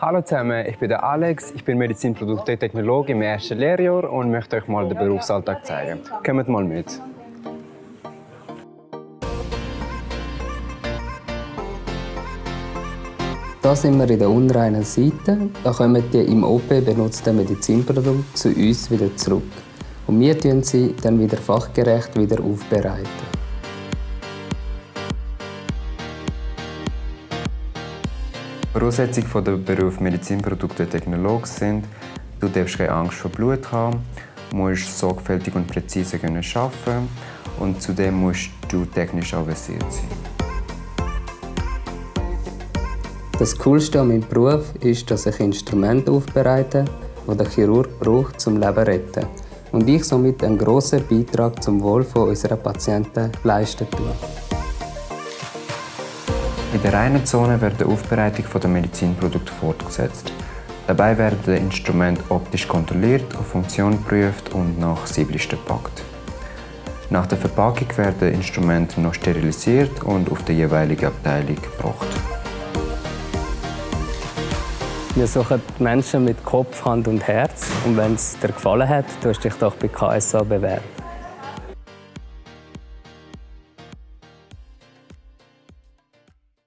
Hallo zusammen, ich bin der Alex, ich bin Medizinprodukte-Technologe im ersten Lehrjahr und möchte euch mal den Berufsalltag zeigen. Kommt mal mit. Hier sind wir in der unreinen Seite. Da kommen die im OP benutzten Medizinprodukte zu uns wieder zurück. Und wir tun sie dann wieder fachgerecht wieder aufbereiten. Voraussetzungen für den Beruf Medizinprodukte Technologe sind, du darfst keine Angst vor Blut haben, musst sorgfältig und präzise arbeiten und zudem musst du technisch avisiert sein. Das Coolste an meinem Beruf ist, dass ich Instrumente aufbereite, die der Chirurg braucht, zum Leben zu retten. Und ich somit einen grossen Beitrag zum Wohl unserer Patienten leisten tue. In der reinen Zone wird die Aufbereitung der Medizinprodukte fortgesetzt. Dabei werden die Instrumente optisch kontrolliert, auf Funktion geprüft und nach Sieblisten gepackt. Nach der Verpackung werden Instrumente noch sterilisiert und auf die jeweilige Abteilung gebracht. Wir suchen Menschen mit Kopf, Hand und Herz. Und wenn es dir gefallen hat, tust dich doch bei KSA bewerben.